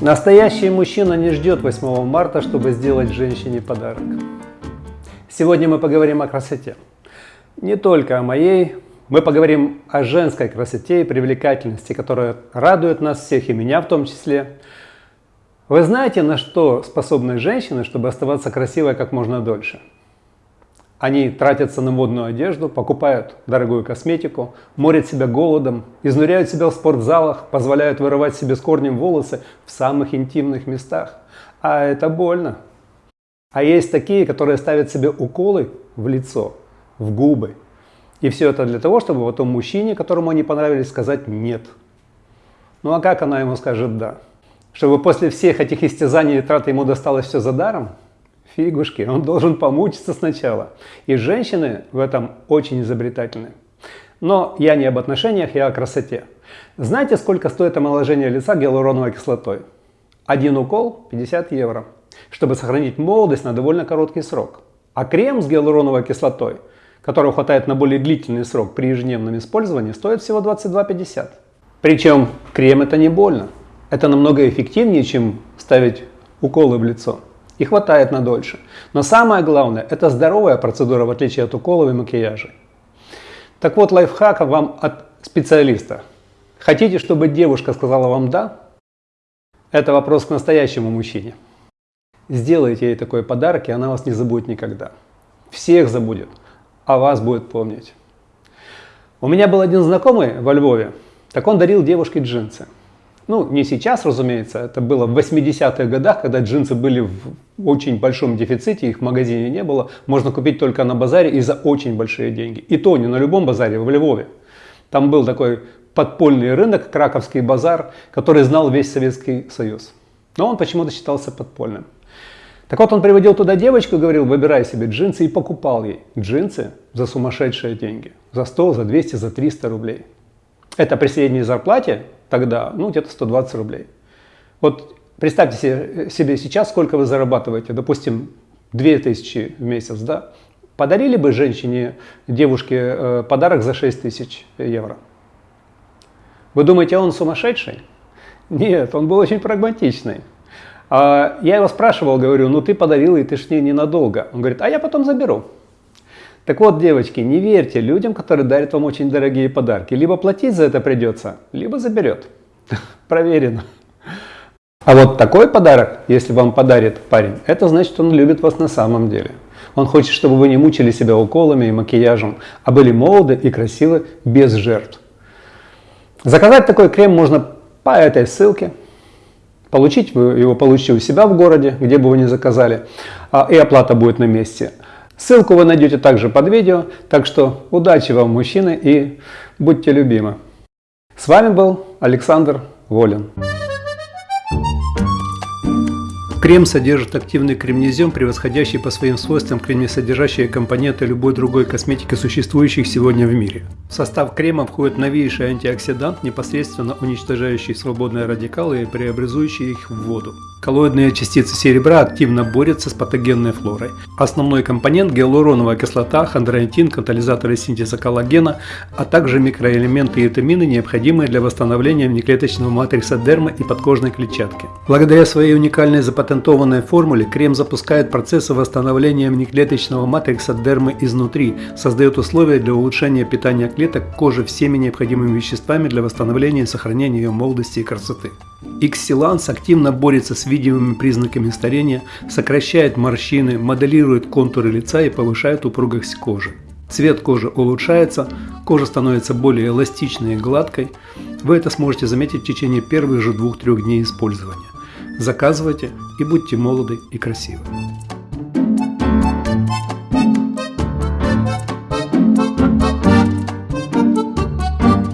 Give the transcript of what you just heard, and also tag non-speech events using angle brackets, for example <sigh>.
Настоящий мужчина не ждет 8 марта, чтобы сделать женщине подарок. Сегодня мы поговорим о красоте. Не только о моей, мы поговорим о женской красоте и привлекательности, которая радует нас всех, и меня в том числе. Вы знаете, на что способны женщины, чтобы оставаться красивой как можно дольше? Они тратятся на модную одежду, покупают дорогую косметику, морят себя голодом, изнуряют себя в спортзалах, позволяют вырывать себе с корнем волосы в самых интимных местах. А это больно. А есть такие, которые ставят себе уколы в лицо, в губы. И все это для того, чтобы потом мужчине, которому они понравились, сказать «нет». Ну а как она ему скажет «да»? Чтобы после всех этих истязаний и трат ему досталось все за даром? Фигушки, он должен помучиться сначала. И женщины в этом очень изобретательны. Но я не об отношениях, я о красоте. Знаете, сколько стоит омоложение лица гиалуроновой кислотой? Один укол 50 евро, чтобы сохранить молодость на довольно короткий срок. А крем с гиалуроновой кислотой, которого хватает на более длительный срок при ежедневном использовании, стоит всего 22,50. Причем крем это не больно. Это намного эффективнее, чем ставить уколы в лицо и хватает на дольше. Но самое главное, это здоровая процедура, в отличие от уколов и макияжа. Так вот, лайфхак вам от специалиста. Хотите, чтобы девушка сказала вам «да»? Это вопрос к настоящему мужчине. Сделайте ей такой подарок, и она вас не забудет никогда. Всех забудет, а вас будет помнить. У меня был один знакомый во Львове, так он дарил девушке джинсы. Ну, не сейчас, разумеется, это было в 80-х годах, когда джинсы были в очень большом дефиците, их в магазине не было. Можно купить только на базаре и за очень большие деньги. И то не на любом базаре, в Львове. Там был такой подпольный рынок, Краковский базар, который знал весь Советский Союз. Но он почему-то считался подпольным. Так вот, он приводил туда девочку говорил, выбирай себе джинсы, и покупал ей джинсы за сумасшедшие деньги. За 100, за 200, за 300 рублей. Это при средней зарплате тогда, ну, где-то 120 рублей. Вот представьте себе, сейчас, сколько вы зарабатываете, допустим, 2000 в месяц, да? Подарили бы женщине, девушке э, подарок за 6000 евро? Вы думаете, он сумасшедший? Нет, он был очень прагматичный. А я его спрашивал, говорю, ну ты подарил, и ты ж не ненадолго. Он говорит, а я потом заберу. Так вот, девочки, не верьте людям, которые дарят вам очень дорогие подарки. Либо платить за это придется, либо заберет. <laughs> Проверено. А вот такой подарок, если вам подарит парень, это значит, он любит вас на самом деле. Он хочет, чтобы вы не мучили себя уколами и макияжем, а были молоды и красивы без жертв. Заказать такой крем можно по этой ссылке. Получить вы его получите у себя в городе, где бы вы ни заказали, а, и оплата будет на месте. Ссылку вы найдете также под видео, так что удачи вам, мужчины, и будьте любимы. С вами был Александр Волин. Крем содержит активный кремнезем, превосходящий по своим свойствам кремнесодержащие компоненты любой другой косметики, существующих сегодня в мире. В состав крема входит новейший антиоксидант, непосредственно уничтожающий свободные радикалы и преобразующий их в воду. Коллоидные частицы серебра активно борются с патогенной флорой. Основной компонент – гиалуроновая кислота, хондроитин, катализаторы синтеза коллагена, а также микроэлементы и витамины, необходимые для восстановления внеклеточного матрикса дермы и подкожной клетчатки. Благодаря своей уникальной запатентованной формуле крем запускает процессы восстановления внеклеточного матрикса дермы изнутри, создает условия для улучшения питания клеток кожи всеми необходимыми веществами для восстановления и сохранения ее молодости и красоты. Xsilans активно борется с видимыми признаками старения, сокращает морщины, моделирует контуры лица и повышает упругость кожи. Цвет кожи улучшается, кожа становится более эластичной и гладкой. Вы это сможете заметить в течение первых же 2-3 дней использования. Заказывайте и будьте молоды и красивы.